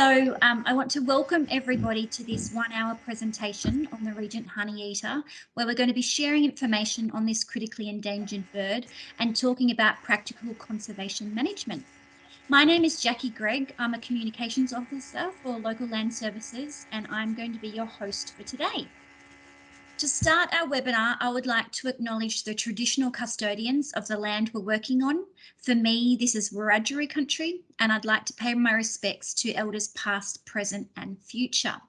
So um, I want to welcome everybody to this one hour presentation on the Regent Honeyeater, where we're going to be sharing information on this critically endangered bird and talking about practical conservation management. My name is Jackie Gregg. I'm a communications officer for Local Land Services and I'm going to be your host for today. To start our webinar, I would like to acknowledge the traditional custodians of the land we're working on. For me, this is Wiradjuri country, and I'd like to pay my respects to elders past, present and future.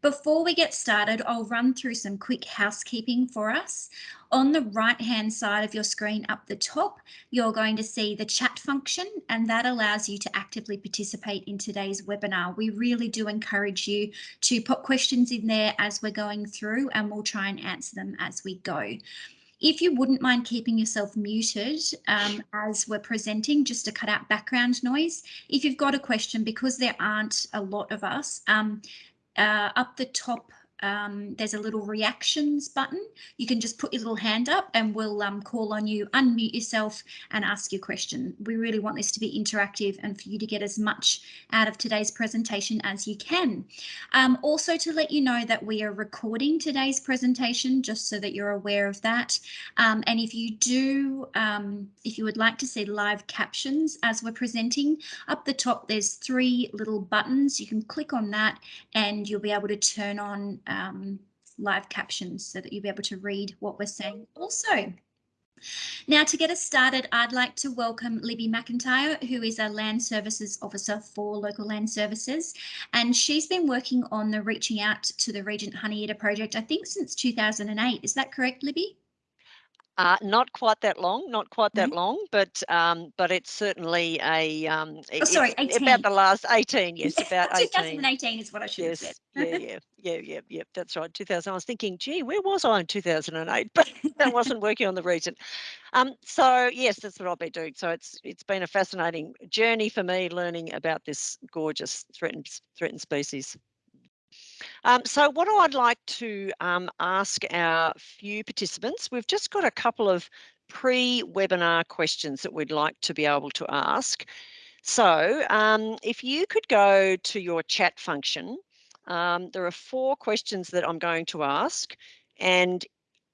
Before we get started, I'll run through some quick housekeeping for us. On the right hand side of your screen up the top, you're going to see the chat function and that allows you to actively participate in today's webinar. We really do encourage you to put questions in there as we're going through and we'll try and answer them as we go. If you wouldn't mind keeping yourself muted um, as we're presenting, just to cut out background noise. If you've got a question, because there aren't a lot of us, um, uh, up the top um, there's a little reactions button. You can just put your little hand up and we'll um, call on you, unmute yourself and ask your question. We really want this to be interactive and for you to get as much out of today's presentation as you can. Um, also to let you know that we are recording today's presentation just so that you're aware of that. Um, and if you do, um, if you would like to see live captions as we're presenting, up the top there's three little buttons. You can click on that and you'll be able to turn on um, live captions so that you'll be able to read what we're saying also. Now to get us started, I'd like to welcome Libby McIntyre, who is a Land Services Officer for Local Land Services. And she's been working on the Reaching Out to the Regent Honeyeater project, I think since 2008. Is that correct, Libby? Uh, not quite that long, not quite that mm -hmm. long, but um, but it's certainly a um, oh, sorry, 18. about the last 18, yes, about 18. 2018 is what I should yes, have said. yeah, yeah, yeah, yeah, yeah, that's right. 2000. I was thinking, gee, where was I in 2008? But that wasn't working on the region. Um, so yes, that's what I've been doing. So it's it's been a fascinating journey for me learning about this gorgeous threatened threatened species. Um, so what I'd like to um, ask our few participants, we've just got a couple of pre-webinar questions that we'd like to be able to ask. So um, if you could go to your chat function, um, there are four questions that I'm going to ask and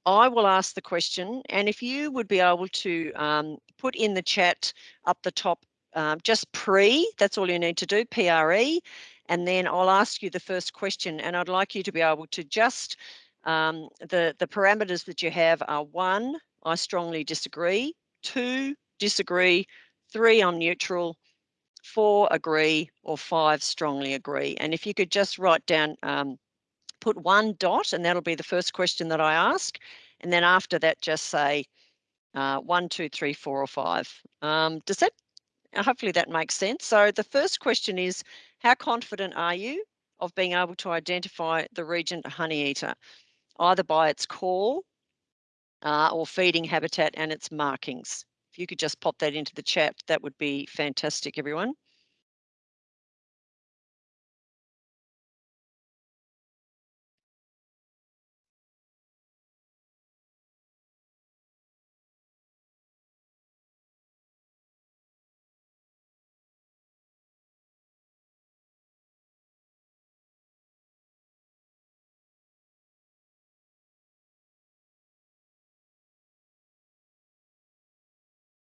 I will ask the question and if you would be able to um, put in the chat up the top um, just pre, that's all you need to do, PRE, and then I'll ask you the first question and I'd like you to be able to just, um, the, the parameters that you have are one, I strongly disagree, two, disagree, three, I'm neutral, four, agree, or five, strongly agree. And if you could just write down, um, put one dot and that'll be the first question that I ask. And then after that, just say uh, one, two, three, four, or five. Um, does that, hopefully that makes sense. So the first question is, how confident are you of being able to identify the regent honeyeater, either by its call uh, or feeding habitat and its markings? If you could just pop that into the chat, that would be fantastic, everyone.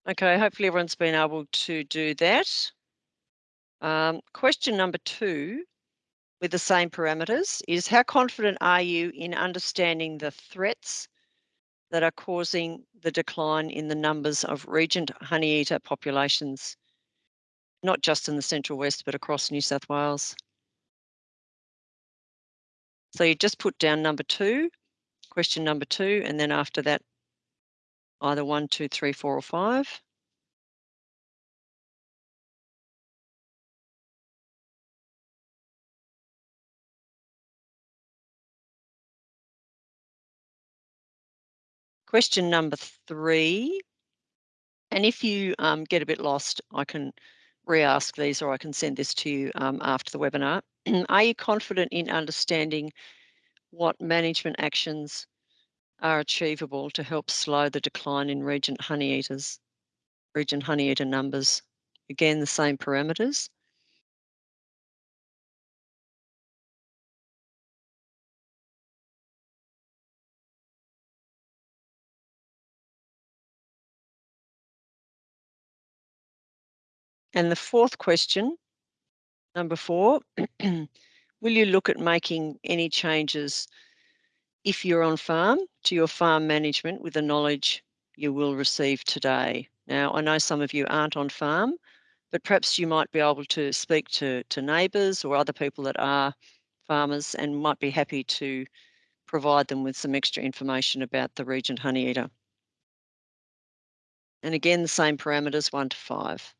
Okay, hopefully everyone's been able to do that. Um, question number two, with the same parameters, is how confident are you in understanding the threats that are causing the decline in the numbers of regent honeyeater populations, not just in the Central West, but across New South Wales? So you just put down number two, question number two, and then after that, either one, two, three, four, or five. Question number three, and if you um, get a bit lost, I can re-ask these or I can send this to you um, after the webinar. Are you confident in understanding what management actions are achievable to help slow the decline in regent honeyeaters, regent honeyeater numbers. Again, the same parameters. And the fourth question, number four, will you look at making any changes if you're on farm to your farm management with the knowledge you will receive today? Now, I know some of you aren't on farm, but perhaps you might be able to speak to, to neighbours or other people that are farmers and might be happy to provide them with some extra information about the Regent Honeyeater. And again, the same parameters, one to five.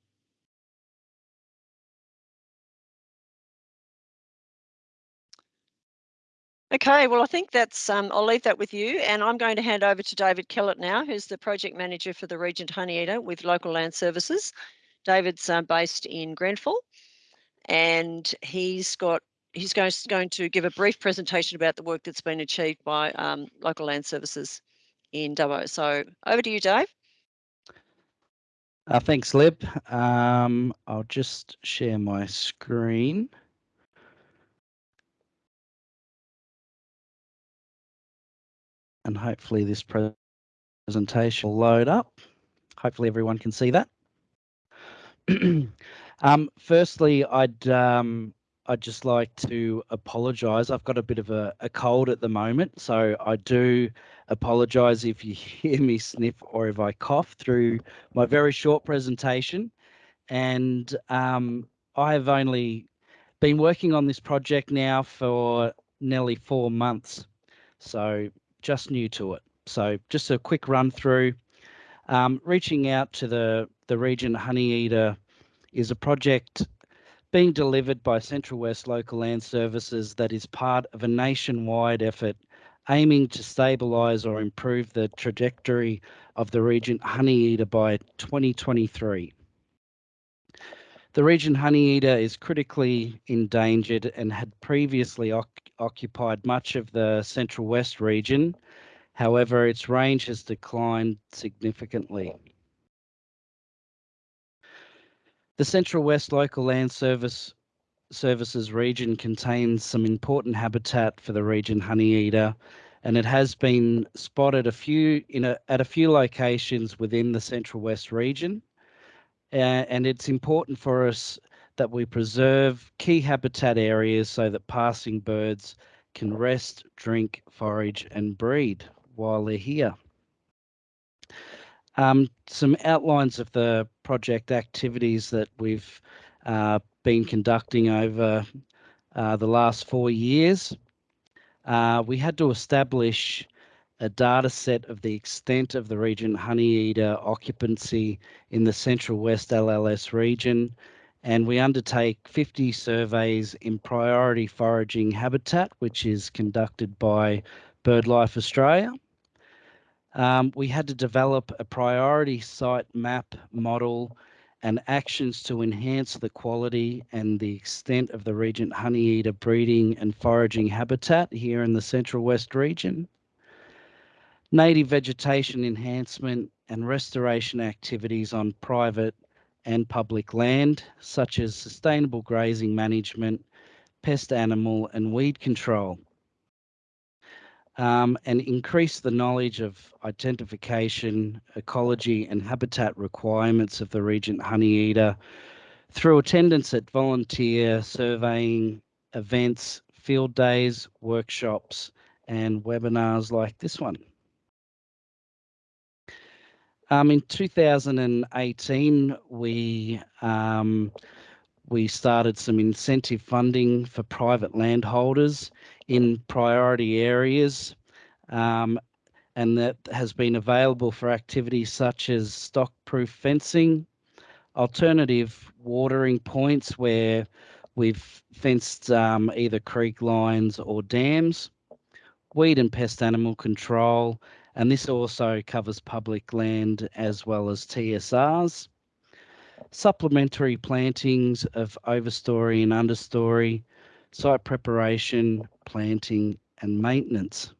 Okay, well, I think that's, um, I'll leave that with you and I'm going to hand over to David Kellett now, who's the project manager for the Regent Honeyeater with Local Land Services. David's uh, based in Grenfell and he's got he's going, going to give a brief presentation about the work that's been achieved by um, Local Land Services in Dubbo. So over to you, Dave. Uh, thanks, Lib. Um, I'll just share my screen. And hopefully this presentation will load up. Hopefully everyone can see that. um, firstly, I'd um, I'd just like to apologise. I've got a bit of a, a, cold at the moment, so I do apologise if you hear me sniff or if I cough through my very short presentation. And um, I have only been working on this project now for nearly four months, so just new to it. So just a quick run through. Um, reaching out to the the Regent Honeyeater is a project being delivered by Central West Local Land Services that is part of a nationwide effort aiming to stabilise or improve the trajectory of the Regent Honeyeater by 2023. The Regent Honeyeater is critically endangered and had previously occupied much of the Central West region. However, its range has declined significantly. The Central West Local Land Service Services region contains some important habitat for the Regent Honeyeater, and it has been spotted a few in a, at a few locations within the Central West region. Uh, and it's important for us that we preserve key habitat areas so that passing birds can rest, drink, forage, and breed while they're here. Um, some outlines of the project activities that we've uh, been conducting over uh, the last four years. Uh, we had to establish a data set of the extent of the Regent Honeyeater occupancy in the Central West LLS region, and we undertake 50 surveys in priority foraging habitat, which is conducted by BirdLife Australia. Um, we had to develop a priority site map model and actions to enhance the quality and the extent of the Regent Honeyeater breeding and foraging habitat here in the Central West region. Native vegetation enhancement and restoration activities on private and public land, such as sustainable grazing management, pest animal and weed control um, and increase the knowledge of identification, ecology, and habitat requirements of the Regent Honeyeater through attendance at volunteer surveying events, field days, workshops, and webinars like this one. Um, in 2018, we um, we started some incentive funding for private landholders in priority areas um, and that has been available for activities such as stock-proof fencing, alternative watering points where we've fenced um, either creek lines or dams, weed and pest animal control, and this also covers public land as well as TSRs. Supplementary plantings of overstory and understory, site preparation, planting and maintenance.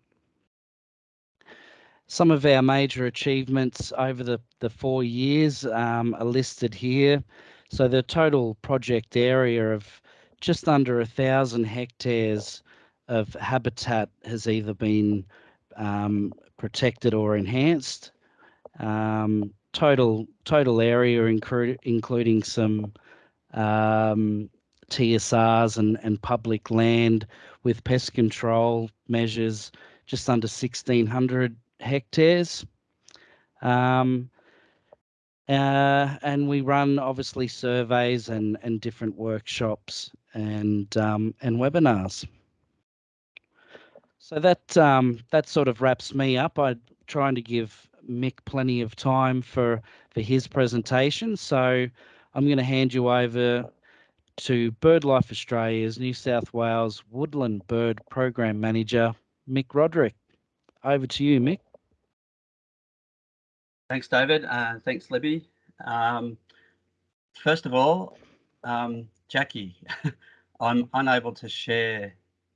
Some of our major achievements over the, the four years um, are listed here. So the total project area of just under a thousand hectares of habitat has either been um, protected or enhanced. Um, total total area including some um, TSRs and, and public land with pest control measures just under 1,600 hectares. Um, uh, and we run obviously surveys and, and different workshops and um, and webinars. So that um, that sort of wraps me up. I'm trying to give Mick plenty of time for for his presentation. So I'm going to hand you over to BirdLife Australia's New South Wales Woodland Bird Program Manager, Mick Roderick. Over to you, Mick. Thanks, David. Uh, thanks, Libby. Um, first of all, um, Jackie, I'm unable to share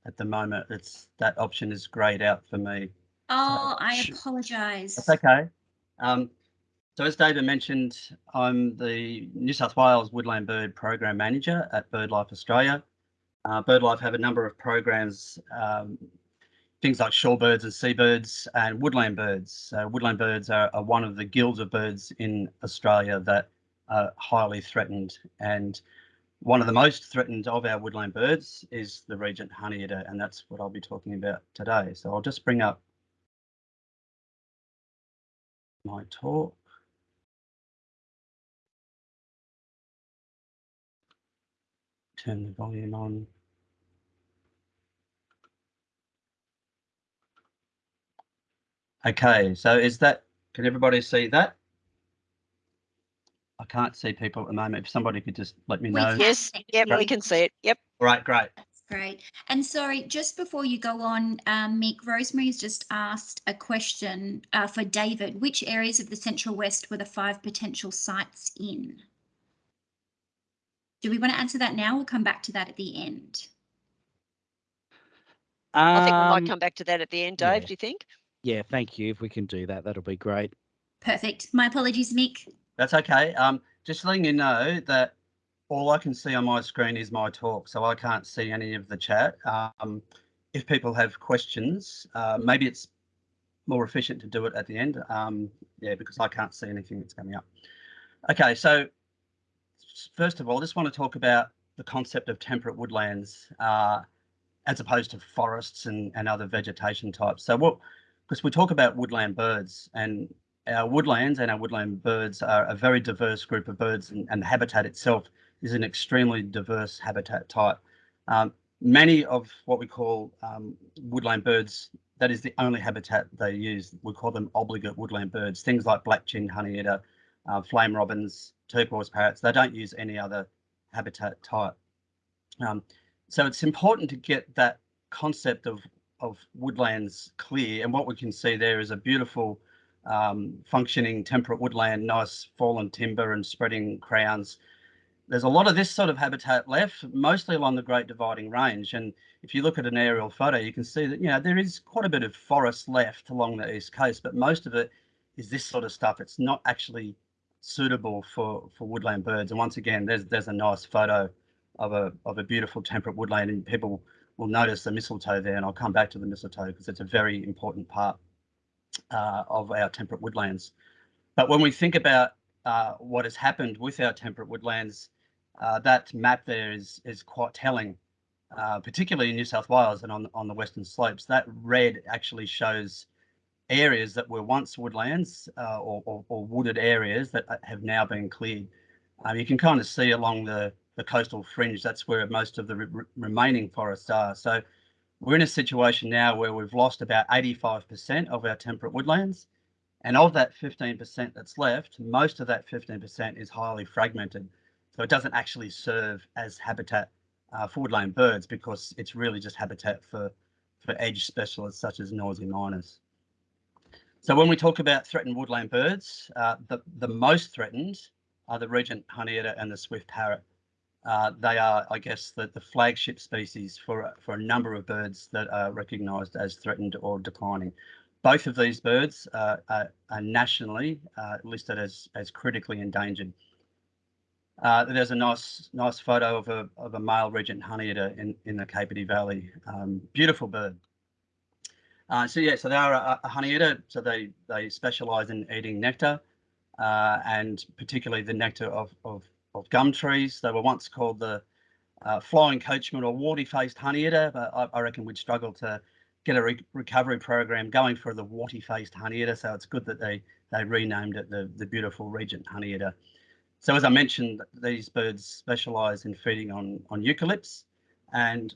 at the moment. It's that option is grayed out for me. Oh, I apologise. That's okay. Um, so as David mentioned, I'm the New South Wales Woodland Bird Program Manager at BirdLife Australia. Uh, BirdLife have a number of programs, um, things like shorebirds and seabirds and woodland birds. So woodland birds are, are one of the guilds of birds in Australia that are highly threatened. And one of the most threatened of our woodland birds is the Regent Honeyeater, and that's what I'll be talking about today. So I'll just bring up my talk. Turn the volume on. Okay, so is that, can everybody see that? I can't see people at the moment. If somebody could just let me know. can. Yes, thank yep, we can see it. Yep. Right, great. That's great. And sorry, just before you go on, um, Mick, Rosemary's just asked a question uh, for David. Which areas of the Central West were the five potential sites in? Do we want to answer that now? We'll come back to that at the end. I think we Um, might come back to that at the end, Dave. yeah. Do you think? Yeah, thank you. If we can do that, that'll be great. Perfect. My apologies, Mick. That's okay. Um, just letting you know that all I can see on my screen is my talk, so I can't see any of the chat. Um, if people have questions, uh, maybe it's more efficient to do it at the end. Um, yeah, because I can't see anything that's coming up. Okay, so first of all, I just want to talk about the concept of temperate woodlands uh, as opposed to forests and, and other vegetation types. So what, because we talk about woodland birds and our woodlands and our woodland birds are a very diverse group of birds and, and the habitat itself is an extremely diverse habitat type. Um, many of what we call um, woodland birds, that is the only habitat they use. We call them obligate woodland birds, things like black-chinned honeyeater, uh, flame robins, turquoise parrots, they don't use any other habitat type. Um, so it's important to get that concept of, of woodlands clear and what we can see there is a beautiful um, functioning temperate woodland, nice fallen timber and spreading crowns. There's a lot of this sort of habitat left, mostly along the Great Dividing Range. And if you look at an aerial photo, you can see that, you know, there is quite a bit of forest left along the east coast, but most of it is this sort of stuff. It's not actually suitable for, for woodland birds. And once again, there's there's a nice photo of a of a beautiful temperate woodland and people will notice the mistletoe there and I'll come back to the mistletoe because it's a very important part uh, of our temperate woodlands. But when we think about uh, what has happened with our temperate woodlands, uh, that map there is is quite telling, uh, particularly in New South Wales and on on the western slopes. That red actually shows areas that were once woodlands uh, or, or, or wooded areas that have now been cleared. Um, you can kind of see along the the coastal fringe. That's where most of the re remaining forests are. So we're in a situation now where we've lost about 85% of our temperate woodlands. And of that 15% that's left, most of that 15% is highly fragmented. So it doesn't actually serve as habitat uh, for woodland birds because it's really just habitat for, for edge specialists such as noisy miners. So when we talk about threatened woodland birds, uh, the, the most threatened are the regent honeyeater and the swift parrot. Uh, they are, I guess, the, the flagship species for, for a number of birds that are recognised as threatened or declining. Both of these birds uh, are, are, nationally uh, listed as, as critically endangered. Uh, there's a nice nice photo of a, of a male regent honeyeater in, in the Capertee Valley. Um, beautiful bird. Uh, so yeah, so they are a, a honeyeater, so they, they specialise in eating nectar and particularly the nectar of, of of gum trees. They were once called the uh, flying coachman or warty-faced honeyeater, but I, I, reckon we'd struggle to get a re recovery program going for the warty-faced honeyeater. So it's good that they they renamed it the the beautiful regent honeyeater. So as I mentioned, these birds specialise in feeding on on eucalypts, and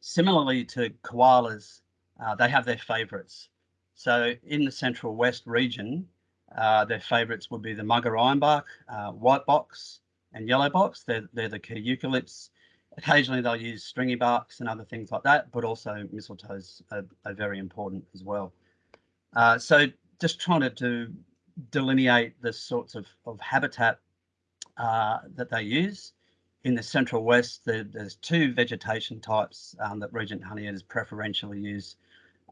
similarly to koalas, uh, they have their favourites. So in the central west region, uh, their favourites would be the mugga ironbark, uh, white box, and yellow box. They're, they're the key eucalypts. Occasionally they'll use stringy barks and other things like that, but also mistletoes are, are very important as well. Uh, so just trying to do, delineate the sorts of, of habitat uh, that they use. In the central west, there, there's two vegetation types um, that Regent Honeyeaters preferentially use.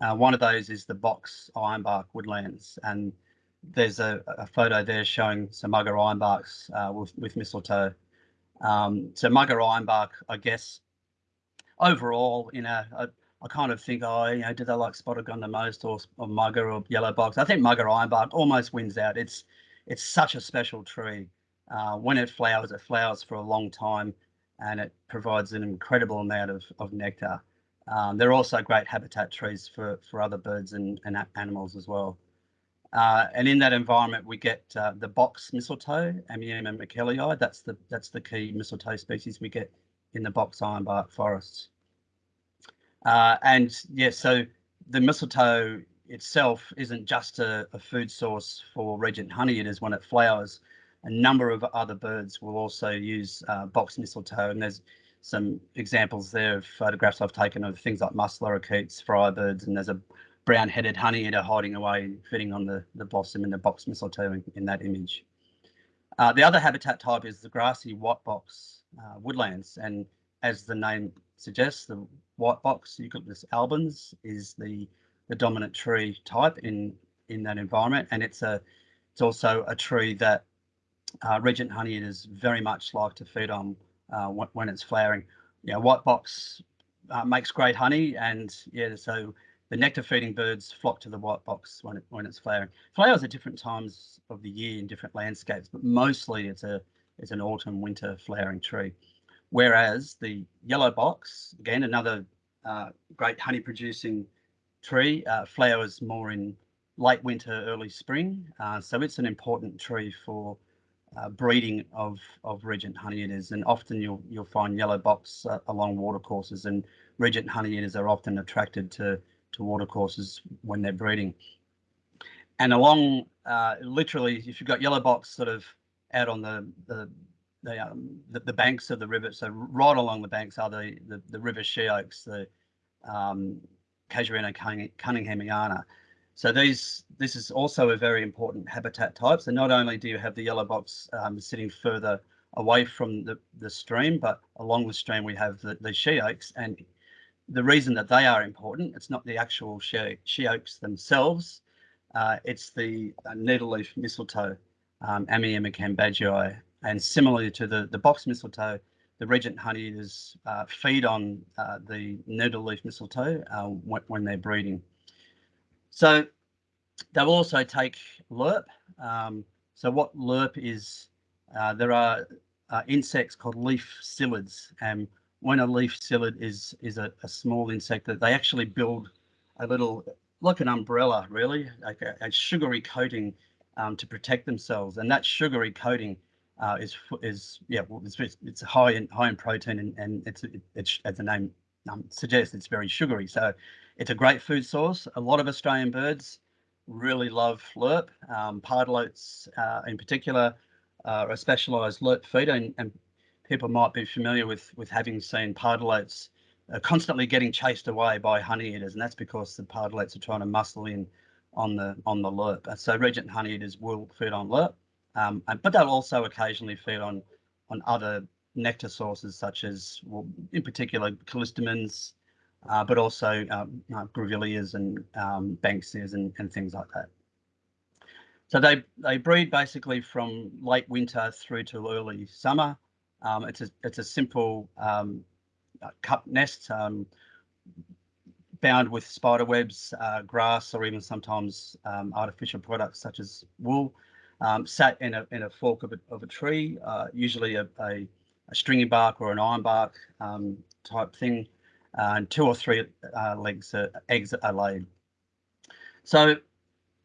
Uh, one of those is the box ironbark woodlands, and there's a, a, photo there showing some mugga ironbarks uh, with, with mistletoe. Um, so mugga ironbark, I guess, overall, you know, I, I, kind of think, oh, you know, do they like spotted gum the most or, or mugga or yellow box? I think mugga ironbark almost wins out. It's it's such a special tree. Uh, when it flowers, it flowers for a long time and it provides an incredible amount of, of nectar. Um, they're also great habitat trees for, for other birds and, and animals as well. Uh, and in that environment, we get uh, the box mistletoe, Amyema miquelii. That's the that's the key mistletoe species we get in the box ironbark forests. Uh, and yeah, so the mistletoe itself isn't just a, a, food source for regent honeyeaters when it flowers. A number of other birds will also use uh, box mistletoe, and there's some examples there of photographs I've taken of things like musk lorikeets, firebirds, and there's a brown-headed honeyeater hiding away, feeding on the, the blossom in the box mistletoe in, in that image. Uh, the other habitat type is the grassy white box uh, woodlands, and as the name suggests, the white box Eucalyptus albens is the the dominant tree type in in that environment, and it's a it's also a tree that uh, regent honeyeaters very much like to feed on uh, when, it's flowering. Yeah, white box uh, makes great honey, and yeah, so the nectar feeding birds flock to the white box when it, when it's flowering. Flowers at different times of the year in different landscapes, but mostly it's a it's an autumn winter flowering tree. Whereas the yellow box, again another uh, great honey producing tree, uh, flowers more in late winter, early spring. Uh, so it's an important tree for uh, breeding of of regent honeyeaters, and often you'll you'll find yellow box uh, along watercourses, and regent honeyeaters are often attracted to to watercourses when they're breeding. And along, uh, literally, if you've got yellow box sort of out on the the the, um, the, the banks of the river, so right along the banks are the the, the river she oaks, the um, Casuarina cunninghamiana. So these this is also a very important habitat type. So not only do you have the yellow box um, sitting further away from the, the stream, but along the stream we have the, the she oaks and the reason that they are important, it's not the actual she, she oaks themselves, uh, it's the uh, needleleaf mistletoe, um, Amyema cambagei. And similarly to the, the box mistletoe, the regent honeyeaters uh, feed on uh, the needleleaf mistletoe uh, when, when, they're breeding. So they'll also take lerp. Um, so what lerp is, uh, there are uh, insects called leaf psyllids, and when a leaf psyllid is is a, a, small insect that they actually build a little like an umbrella really like a, a sugary coating um, to protect themselves. And that sugary coating uh, is is yeah it's, it's high in high in protein and, and it's it's as the name um, suggests it's very sugary. So it's a great food source. A lot of Australian birds really love lerp. Um, pardalotes uh, in particular uh, a specialized lerp feeder and, and people might be familiar with with having seen pardalotes uh, constantly getting chased away by honeyeaters, and that's because the pardalotes are trying to muscle in on the on the lerp. So regent honeyeaters will feed on lerp, um, but they'll also occasionally feed on on other nectar sources such as, well, in particular, callistemons, uh, but also um, uh, grevilleas and um, banksias and, and things like that. So they they breed basically from late winter through to early summer. Um, it's a it's a simple um, uh, cup nest um, bound with spider webs, uh, grass, or even sometimes um, artificial products such as wool. um, sat in a in a fork of a, of a tree, uh, usually a, a, a stringy bark or an iron bark type thing, uh, and two or three uh, legs uh, eggs are laid. So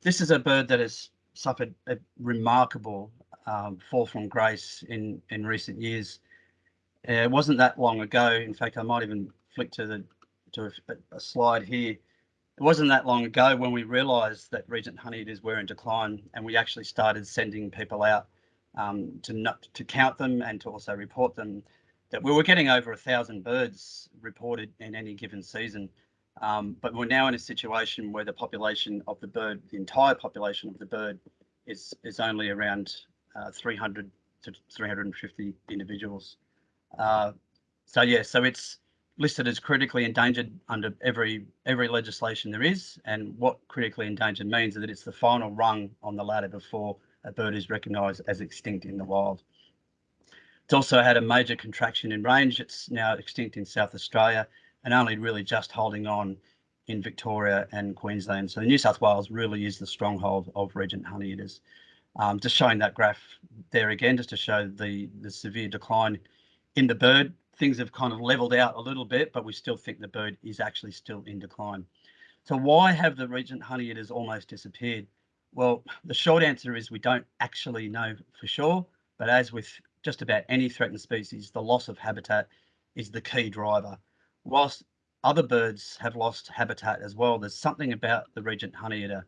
this is a bird that has suffered a remarkable um, fall from grace in in recent years. Uh, it wasn't that long ago. In fact, I might even flick to the to a, a slide here. It wasn't that long ago when we realised that regent honeyeaters were in decline, and we actually started sending people out um, to not, to count them and to also report them. That we were getting over a thousand birds reported in any given season, um, but we're now in a situation where the population of the bird, the entire population of the bird, is is only around uh, 300 to 350 individuals. Uh, so yeah, so it's listed as critically endangered under every every legislation there is. And what critically endangered means is that it's the final rung on the ladder before a bird is recognised as extinct in the wild. It's also had a major contraction in range. It's now extinct in South Australia and only really just holding on in Victoria and Queensland. So New South Wales really is the stronghold of regent honeyeaters. Um, just showing that graph there again, just to show the, the severe decline in the bird things have kind of leveled out a little bit, but we still think the bird is actually still in decline. So why have the regent honeyeaters almost disappeared? Well, the short answer is we don't actually know for sure, but as with just about any threatened species, the loss of habitat is the key driver. Whilst other birds have lost habitat as well, there's something about the regent honeyeater,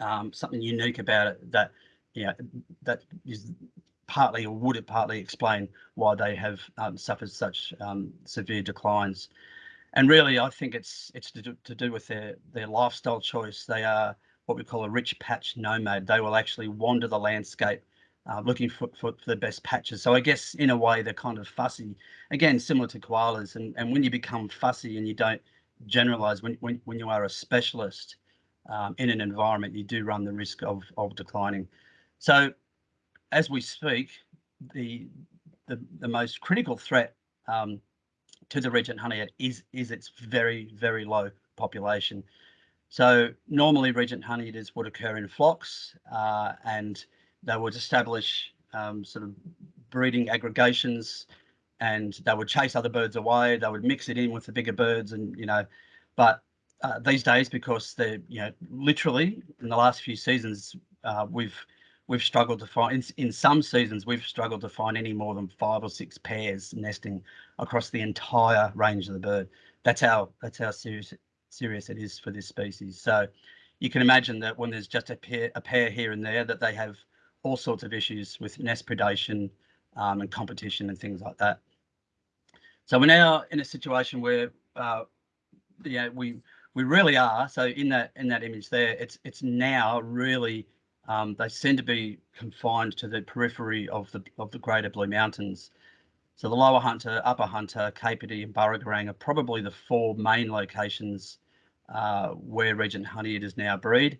um, something unique about it that, know, that is partly or would it partly explain why they have um, suffered such um, severe declines. And really, I think it's it's to do, to do with their their lifestyle choice. They are what we call a rich patch nomad. They will actually wander the landscape uh, looking for, for, for, the best patches. So I guess in a way they're kind of fussy, again, similar to koalas. And, and when you become fussy and you don't generalize, when, when, when you are a specialist um, in an environment, you do run the risk of, of declining. So as we speak, the the, the most critical threat um, to the regent honeyeater is is its very very low population. So normally regent honeyeaters would occur in flocks, uh, and they would establish um, sort of breeding aggregations, and they would chase other birds away. They would mix it in with the bigger birds, and you know, but uh, these days because they're you know literally in the last few seasons uh, we've we've struggled to find in, in some seasons we've struggled to find any more than five or six pairs nesting across the entire range of the bird. That's how that's how serious serious it is for this species. So you can imagine that when there's just a pair a pair here and there that they have all sorts of issues with nest predation um, and competition and things like that. So we're now in a situation where uh, yeah we we really are so in that in that image there it's it's now really um, they seem to be confined to the periphery of the of the Greater Blue Mountains. So the Lower Hunter, Upper Hunter, Capertee and Burragorang are probably the four main locations uh, where Regent Honeyeaters now breed.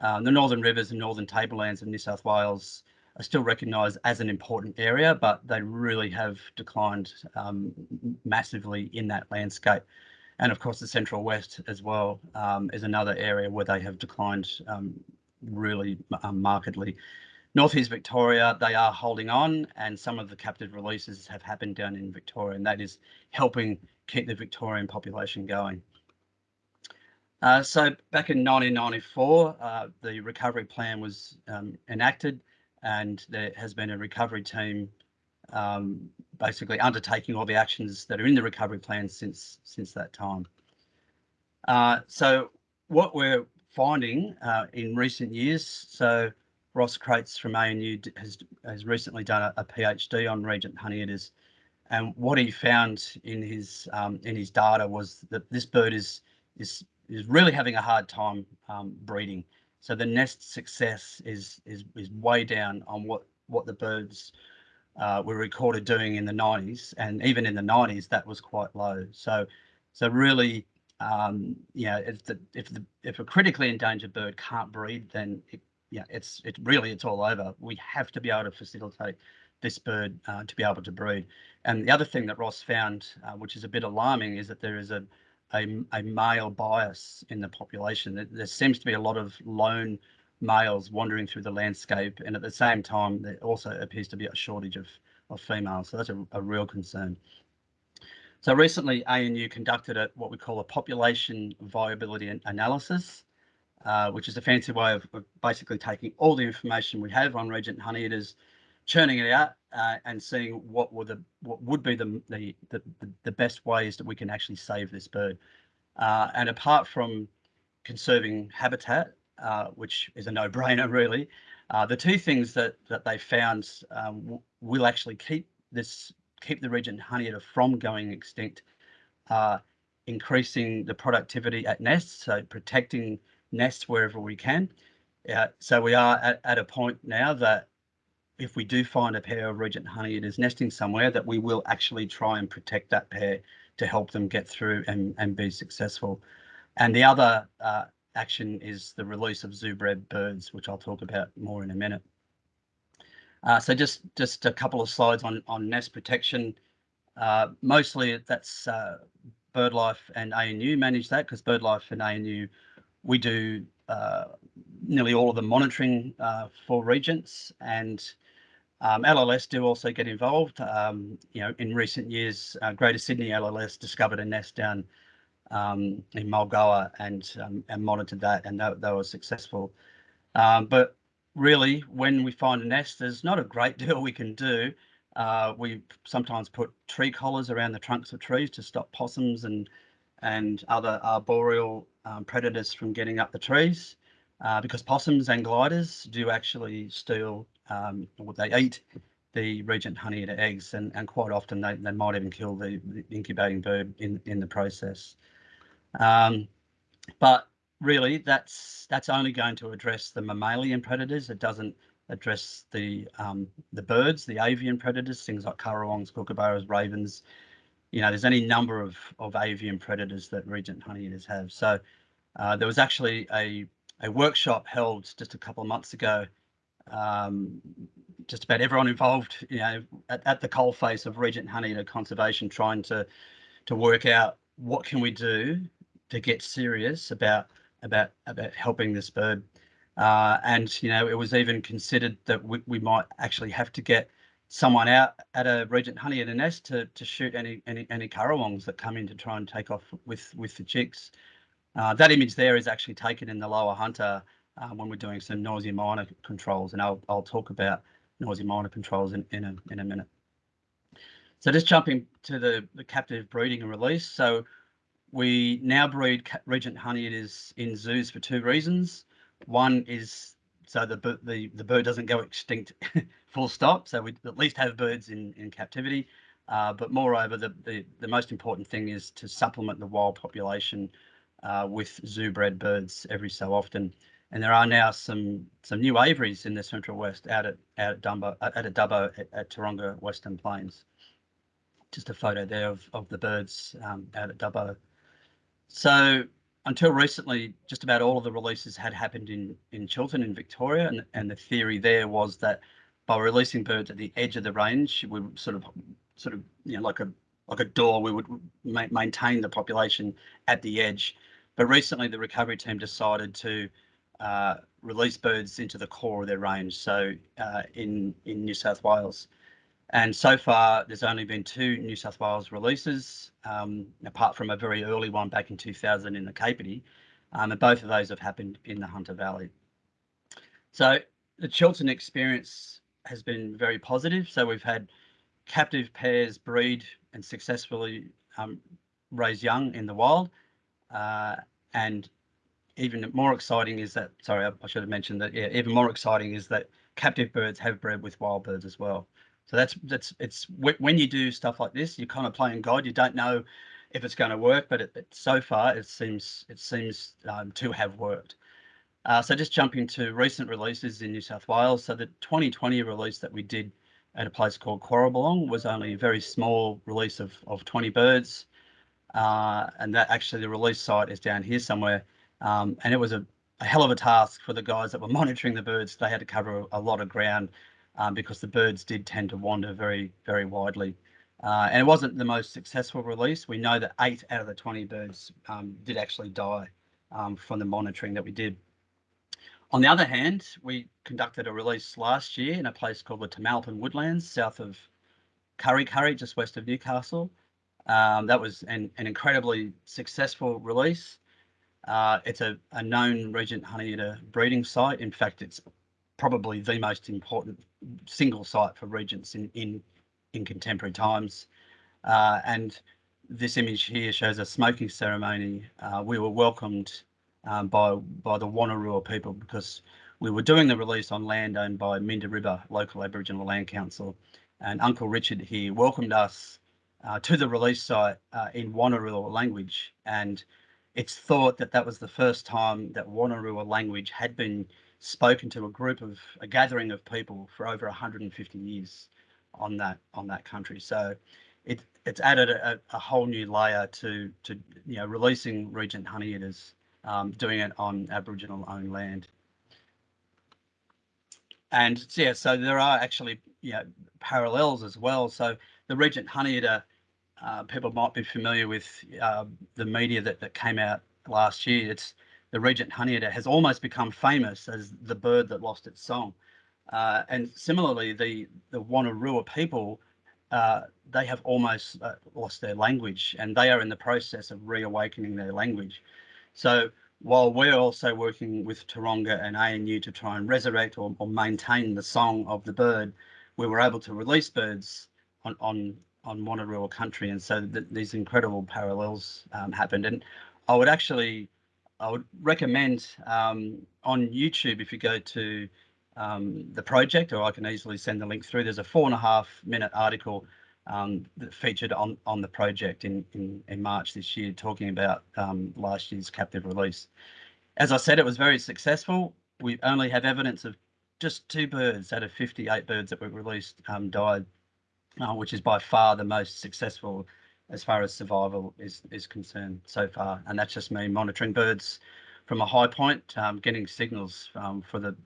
Um, the Northern Rivers and Northern Tablelands of New South Wales are still recognised as an important area, but they really have declined um, massively in that landscape. And of course, the Central West as well um, is another area where they have declined um, really um, markedly. Northeast Victoria, they are holding on, and some of the captive releases have happened down in Victoria, and that is helping keep the Victorian population going. Uh, so back in 1994, uh, the recovery plan was um, enacted, and there has been a recovery team um, basically undertaking all the actions that are in the recovery plan since since that time. Uh, so what we're finding uh, in recent years. So Ross Crates from ANU has has recently done a, a PhD on regent honeyeaters, and what he found in his um, in his data was that this bird is is is really having a hard time um, breeding. So the nest success is is is way down on what what the birds uh, were recorded doing in the 90s, and even in the 90s that was quite low. So so really um, you know, if the if the if a critically endangered bird can't breed, then it, yeah, it's it really it's all over. We have to be able to facilitate this bird uh, to be able to breed. And the other thing that Ross found, uh, which is a bit alarming, is that there is a, a, a male bias in the population. There, there seems to be a lot of lone males wandering through the landscape, and at the same time, there also appears to be a shortage of, of females. So that's a, a real concern. So recently, ANU conducted a, what we call a population viability analysis, uh, which is a fancy way of, of, basically taking all the information we have on regent honeyeaters, churning it out, uh, and seeing what would the what would be the, the the the best ways that we can actually save this bird. Uh, and apart from conserving habitat, uh, which is a no-brainer really, uh, the two things that that they found um, will actually keep this keep the regent honeyeater from going extinct are increasing the productivity at nests, so protecting nests wherever we can. Uh, so we are at, at a point now that if we do find a pair of regent honeyeaters nesting somewhere, that we will actually try and protect that pair to help them get through and, and be successful. And the other uh, action is the release of zoo-bred birds, which I'll talk about more in a minute. Uh, so just just a couple of slides on on nest protection. Uh, mostly that's uh, BirdLife and ANU manage that because BirdLife and ANU we do uh, nearly all of the monitoring uh, for regents and um, LLS do also get involved. Um, you know, in recent years, Greater Sydney LLS discovered a nest down um, in Mulgoa and um, and monitored that, and they, they were successful. Um, but really, when we find a nest, there's not a great deal we can do. Uh, we sometimes put tree collars around the trunks of trees to stop possums and and other arboreal um, predators from getting up the trees, uh, because possums and gliders do actually steal, um, they eat the regent honey honeyeater eggs, and, and quite often they, they might even kill the, the incubating bird in, in the process. Um, but really that's that's only going to address the mammalian predators. It doesn't address the um, the birds, the avian predators, things like currawongs, kookaburras, ravens. You know, there's any number of of avian predators that regent honeyeaters have. So uh, there was actually a a workshop held just a couple of months ago. Um, just about everyone involved, you know, at, at the coalface of regent honeyeater conservation, trying to to work out what can we do to get serious about about about helping this bird. Uh, and you know, it was even considered that we, we might actually have to get someone out at a regent honeyeater nest to to shoot any any any currawongs that come in to try and take off with with the chicks. Uh, that image there is actually taken in the lower hunter uh, when we're doing some noisy miner controls, and I'll I'll talk about noisy miner controls in in a in a minute. So just jumping to the the captive breeding and release. So we now breed regent honeyeaters in zoos for two reasons. One is so the the the bird doesn't go extinct, full stop. So we at least have birds in in captivity. Uh, but moreover, the, the the most important thing is to supplement the wild population uh, with zoo bred birds every so often. And there are now some some new aviaries in the Central West out at out at Dumbo at a Dubbo at, at Taronga Western Plains. Just a photo there of of the birds um, out at Dubbo. So until recently, just about all of the releases had happened in in Chiltern in Victoria, and and the theory there was that by releasing birds at the edge of the range, we would sort of sort of you know like a like a door, we would ma maintain the population at the edge. But recently, the recovery team decided to uh, release birds into the core of their range. So uh, in in New South Wales, and so far, there's only been two New South Wales releases, um, apart from a very early one back in 2000 in the Capertee, um, and both of those have happened in the Hunter Valley. So the Chiltern experience has been very positive. So we've had captive pairs breed and successfully um, raise young in the wild. Uh, and even more exciting is that, sorry, I, I, should have mentioned that, yeah, even more exciting is that captive birds have bred with wild birds as well. So that's that's it's when you do stuff like this, you're kind of playing God. You don't know if it's going to work, but it, it, so far it seems it seems um, to have worked. Uh, so just jumping to recent releases in New South Wales. So the 2020 release that we did at a place called Quorrobolong was only a very small release of, of 20 birds. Uh, and that actually the release site is down here somewhere. Um, and it was a, a, hell of a task for the guys that were monitoring the birds. They had to cover a lot of ground um, because the birds did tend to wander very, very widely. Uh, and it wasn't the most successful release. We know that eight out of the 20 birds um, did actually die um, from the monitoring that we did. On the other hand, we conducted a release last year in a place called the Tomalpin Woodlands, south of Kurri Kurri, just west of Newcastle. Um, that was an, an incredibly successful release. Uh, it's a, a known regent honeyeater breeding site. In fact, it's probably the most important single site for regents in in, in contemporary times. Uh, and this image here shows a smoking ceremony. Uh, we were welcomed um, by by the Wonnarua people because we were doing the release on land owned by Mindaribba local Aboriginal Land Council, and Uncle Richard here welcomed us uh, to the release site uh, in Wonnarua language, and it's thought that that was the first time that Wonnarua language had been spoken to a group of a gathering of people for over 150 years on that on that country. So it it's added a, a whole new layer to to you know releasing Regent Honeyeaters, um, doing it on Aboriginal owned land. And yeah, so there are actually you know, parallels as well. So the Regent Honeyeater uh, people might be familiar with uh, the media that, that came out last year. It's the Regent Honeyeater has almost become famous as the bird that lost its song. Uh, and similarly, the, the Wonnarua people, uh, they have almost uh, lost their language and they are in the process of reawakening their language. So while we're also working with Taronga and ANU to try and resurrect or, or maintain the song of the bird, we were able to release birds on, on on Wonnarua country, and so th these incredible parallels um, happened. And I would actually, I would recommend um, on YouTube if you go to um, the project, or I can easily send the link through. There's a four and a half minute article um, that featured on on the project in in, in March this year, talking about um, last year's captive release. As I said, it was very successful. We only have evidence of just two birds out of 58 birds that were released um, died uh, which is by far the most successful as far as survival is is concerned so far. And that's just me monitoring birds from a high point, um, getting signals um, for the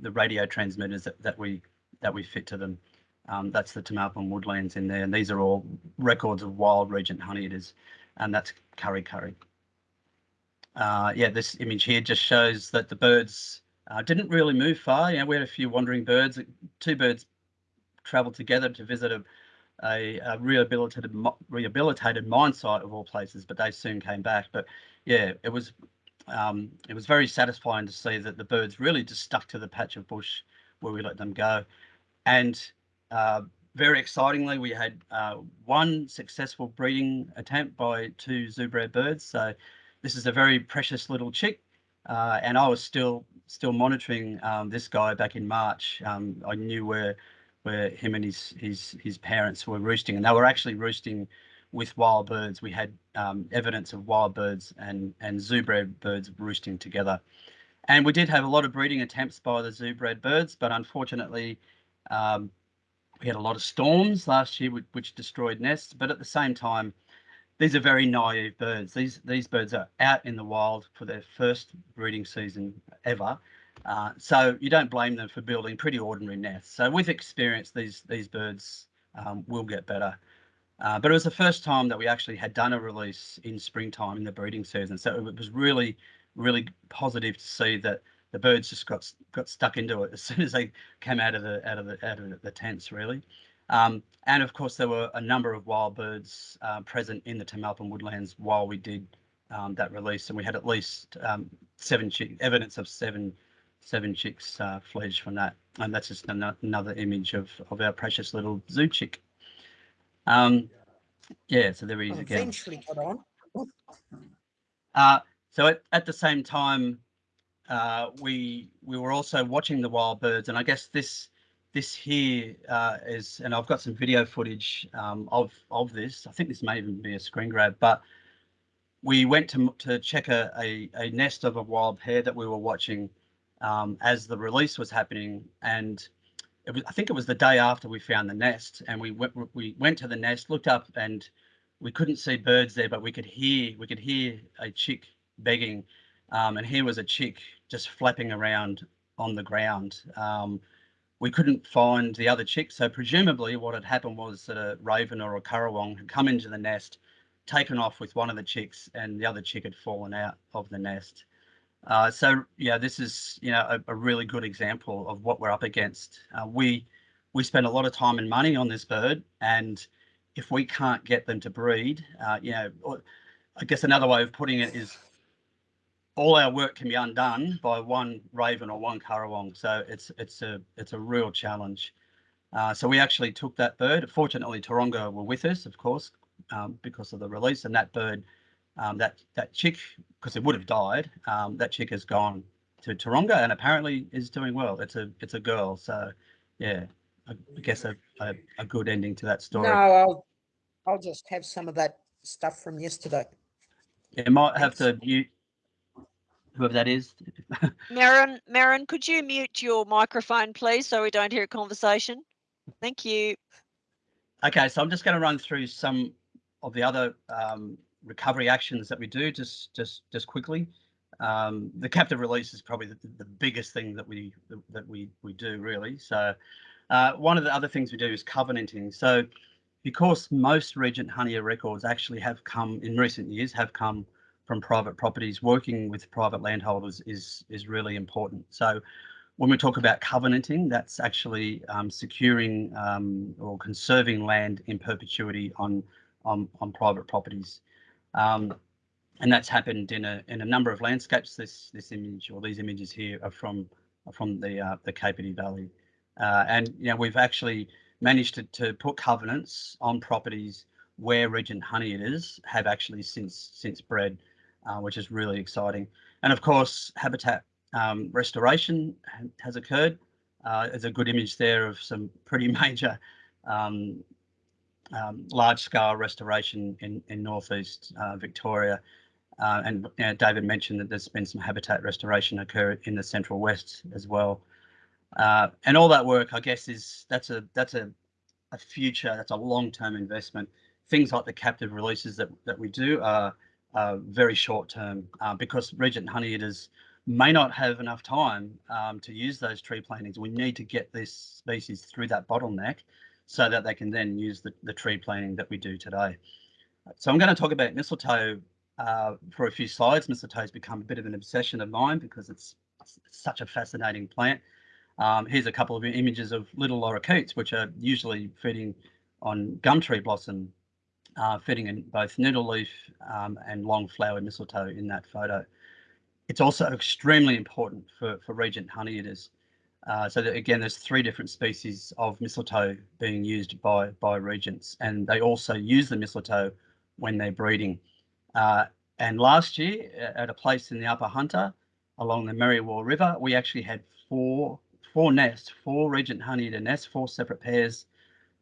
the radio transmitters that, that we that we fit to them. Um, that's the Tomalpin woodlands in there, and these are all records of wild regent honeyeaters, and that's Kurri Kurri. Uh, yeah, this image here just shows that the birds uh, didn't really move far. You know, we had a few wandering birds. Two birds travelled together to visit a, a, a, rehabilitated rehabilitated mine site of all places, but they soon came back. But yeah, it was um, it was very satisfying to see that the birds really just stuck to the patch of bush where we let them go, and uh, very excitingly, we had uh, one successful breeding attempt by two zoobred birds. So this is a very precious little chick, uh, and I was still still monitoring um, this guy back in March. Um, I knew where where him and his his his parents were roosting, and they were actually roosting with wild birds. We had um, evidence of wild birds and and zoobred birds roosting together, and we did have a lot of breeding attempts by the zoobred birds, but unfortunately. Um, we had a lot of storms last year, which, destroyed nests. But at the same time, these are very naive birds. These these birds are out in the wild for their first breeding season ever, uh, so you don't blame them for building pretty ordinary nests. So with experience, these these birds um, will get better. Uh, but it was the first time that we actually had done a release in springtime in the breeding season. So it was really, really positive to see that the birds just got got stuck into it as soon as they came out of the out of the out of the tents, really. Um, and of course, there were a number of wild birds uh, present in the Tomalpin woodlands while we did um, that release, and we had at least um, seven evidence of seven seven chicks uh, fledged from that. And that's just an another image of, of our precious little zoo chick. Um, yeah, so there he is again. Eventually got on. Uh, so at, at the same time, uh, we we were also watching the wild birds, and I guess this this here uh, is, and I've got some video footage um, of of this. I think this may even be a screen grab, but we went to to check a, a, a nest of a wild pair that we were watching, um, as the release was happening. And it was, I think it was the day after we found the nest and we went, we went to the nest, looked up and we couldn't see birds there, but we could hear, we could hear a chick begging. Um, and here was a chick just flapping around on the ground. Um, we couldn't find the other chick. So presumably what had happened was that a raven or a currawong had come into the nest, taken off with one of the chicks and the other chick had fallen out of the nest. Uh, so yeah, this is you know a, a, really good example of what we're up against. Uh, we we spend a lot of time and money on this bird, and if we can't get them to breed, uh, you know, I guess another way of putting it is all our work can be undone by one raven or one currawong. So it's it's a it's a real challenge. Uh, so we actually took that bird. Fortunately, Taronga were with us, of course, um, because of the release, and that bird, um, that that chick, because it would have died, um, that chick has gone to Taronga and apparently is doing well. It's a it's a girl, so yeah, I guess a, a, a good ending to that story. No, I'll, I'll just have some of that stuff from yesterday. You might have to mute whoever that is. Marin, Marin, could you mute your microphone, please, so we don't hear a conversation? Thank you. Okay, so I'm just going to run through some of the other um, recovery actions that we do just just just quickly. Um, the captive release is probably the, the biggest thing that we that we we do really. So uh, one of the other things we do is covenanting. So because most Regent Hunia records actually have come in recent years have come from private properties, working with private landholders is is really important. So when we talk about covenanting, that's actually um, securing um, or conserving land in perpetuity on on, on private properties. Um, and that's happened in a in a number of landscapes. This this image or these images here are from from the uh, the Capertee Valley. Uh, and you know, we've actually managed to, to put covenants on properties where Regent honey Honeyeaters have actually since since bred, uh, which is really exciting. And of course, habitat um, restoration has occurred. Uh, there's a good image there of some pretty major um, um, large-scale restoration in, in northeast uh, Victoria. Uh, and you know, David mentioned that there's been some habitat restoration occur in the central west as well. Uh, and all that work, I guess, is that's a that's a, a future, that's a long-term investment. Things like the captive releases that, that we do are, are very short-term uh, because Regent Honeyeaters may not have enough time um, to use those tree plantings. We need to get this species through that bottleneck so that they can then use the, the tree planting that we do today. So I'm going to talk about mistletoe uh, for a few slides. Mistletoe has become a bit of an obsession of mine because it's, such a fascinating plant. Um, here's a couple of images of little lorikeets, which are usually feeding on gum tree blossom, uh, feeding in both needleleaf um, and long flowered mistletoe in that photo. It's also extremely important for, for regent honeyeaters. Uh, so that, again, there's three different species of mistletoe being used by, by regents, and they also use the mistletoe when they're breeding. Uh, and last year, at a place in the Upper Hunter along the Merriwa River, we actually had four four nests, four regent honeyeater nests, four separate pairs,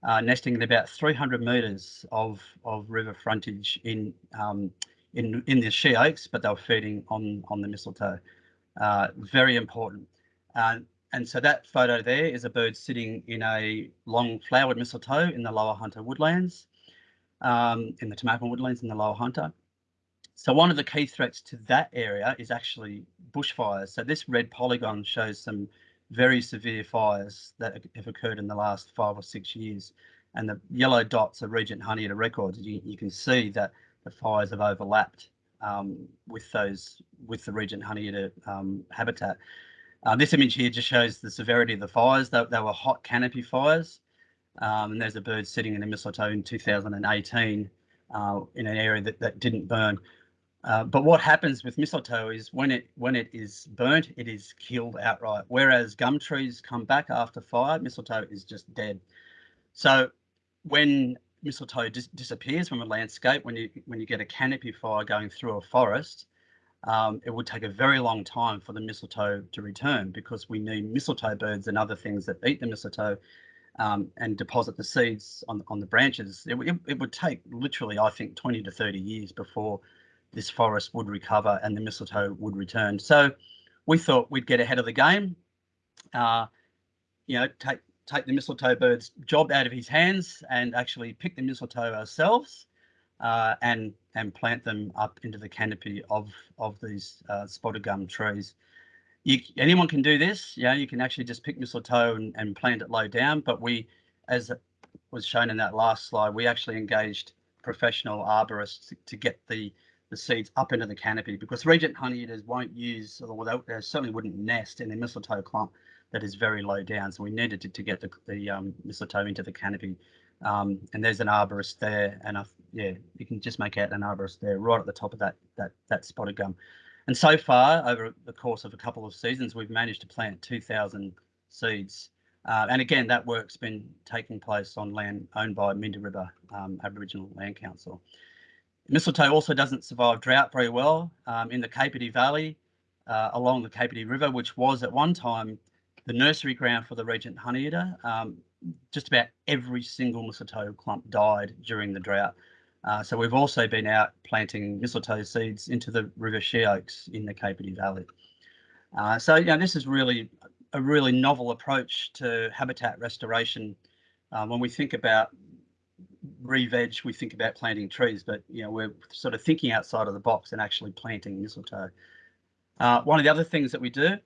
uh, nesting in about 300 metres of, of river frontage in um, in in the she oaks, but they were feeding on on the mistletoe. Uh, very important. And so that photo there is a bird sitting in a long flowered mistletoe in the lower Hunter woodlands, um, in the Tomalpin woodlands in the lower Hunter. So one of the key threats to that area is actually bushfires. So this red polygon shows some very severe fires that have occurred in the last five or six years. And the yellow dots are Regent Honeyeater records. You, you can see that the fires have overlapped um, with those with the Regent Honeyeater um, habitat. Uh, this image here just shows the severity of the fires. They, they were hot canopy fires. Um, and there's a bird sitting in a mistletoe in 2018 uh, in an area that, that didn't burn. Uh, but what happens with mistletoe is when it when it is burnt, it is killed outright. Whereas gum trees come back after fire, mistletoe is just dead. So when mistletoe dis disappears from a landscape, when you when you get a canopy fire going through a forest, um, it would take a very long time for the mistletoe to return because we need mistletoe birds and other things that eat the mistletoe um, and deposit the seeds on on the branches. It, it, it would take literally, I think, 20 to 30 years before this forest would recover and the mistletoe would return. So we thought we'd get ahead of the game, uh, you know, take take the mistletoe bird's job out of his hands and actually pick the mistletoe ourselves uh, and and plant them up into the canopy of of these uh, spotted gum trees. You, anyone can do this. Yeah, you can actually just pick mistletoe and, and plant it low down. But we, as was shown in that last slide, we actually engaged professional arborists to, to get the the seeds up into the canopy because regent honeyeaters won't use, or they, certainly wouldn't nest in a mistletoe clump that is very low down. So we needed to, to get the, the um, mistletoe into the canopy. Um, and there's an arborist there, and I, yeah, you can just make out an arborist there, right at the top of that that that spotted gum. And so far, over the course of a couple of seasons, we've managed to plant 2,000 seeds. Uh, and again, that work's been taking place on land owned by Mindaribba um, Aboriginal Land Council. Mistletoe also doesn't survive drought very well um, in the Capertee Valley uh, along the Capertee River, which was at one time the nursery ground for the Regent Honeyeater. Um, just about every single mistletoe clump died during the drought. Uh, so we've also been out planting mistletoe seeds into the river she oaks in the Capertee Valley. Uh, so, you know, this is really a really novel approach to habitat restoration. Um, when we think about re-veg, we think about planting trees, but you know we're sort of thinking outside of the box and actually planting mistletoe. Uh, one of the other things that we do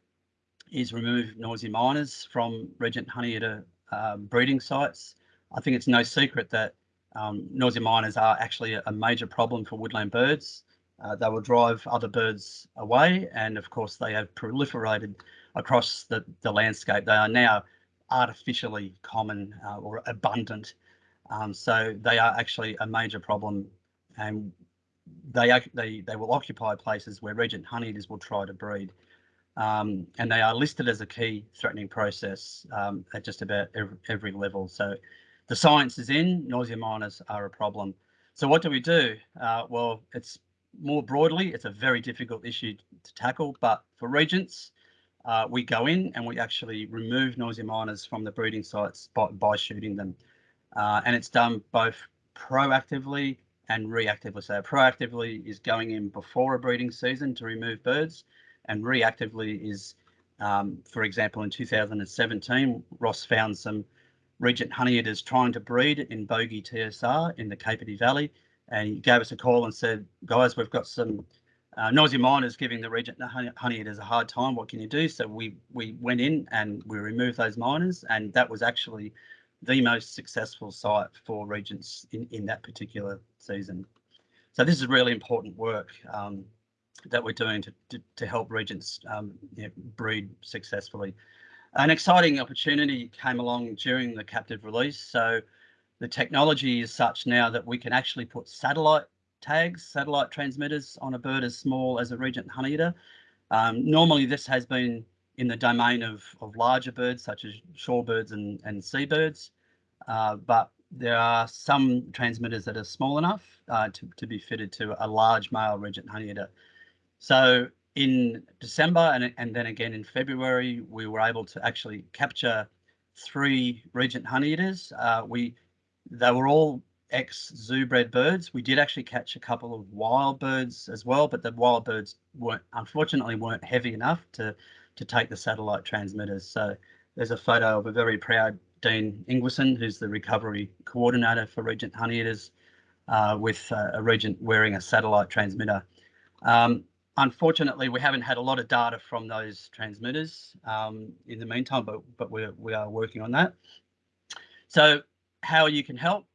is remove noisy miners from Regent Honeyeater uh, breeding sites. I think it's no secret that um, noisy miners are actually a, a, major problem for woodland birds. Uh, they will drive other birds away, and of course they have proliferated across the, the landscape. They are now artificially common uh, or abundant um, so they are actually a major problem and they, they, they will occupy places where regent honeyeaters will try to breed. Um, and they are listed as a key threatening process um, at just about every, every, level. So the science is in, noisy miners are a problem. So what do we do? Uh, well, it's more broadly, it's a very difficult issue to tackle, but for regents, uh, we go in and we actually remove noisy miners from the breeding sites by, by shooting them. Uh, and it's done both proactively and reactively. So proactively is going in before a breeding season to remove birds, and reactively is, um, for example, in 2017, Ross found some regent honeyeaters trying to breed in Bogee TSR in the Capertee Valley, and he gave us a call and said, guys, we've got some uh, noisy miners giving the regent honeyeaters a hard time. What can you do? So we we went in and we removed those miners, and that was actually the most successful site for Regents in, in that particular season. So this is really important work um, that we're doing to, to, to help Regents um, you know, breed successfully. An exciting opportunity came along during the captive release. So the technology is such now that we can actually put satellite tags, satellite transmitters on a bird as small as a Regent honeyeater. Um, normally this has been in the domain of, of larger birds such as shorebirds and, and seabirds, uh, but there are some transmitters that are small enough uh, to, to be fitted to a large male regent honeyeater. So in December and, and then again in February, we were able to actually capture three regent honeyeaters. Uh, we they were all ex zoo bred birds. We did actually catch a couple of wild birds as well, but the wild birds weren't unfortunately weren't heavy enough to to take the satellite transmitters. So there's a photo of a very proud Dean Ingwersen, who's the recovery coordinator for Regent Honeyeaters, uh, with uh, a regent wearing a satellite transmitter. Um, unfortunately, we haven't had a lot of data from those transmitters um, in the meantime, but but we're we are working on that. So how you can help?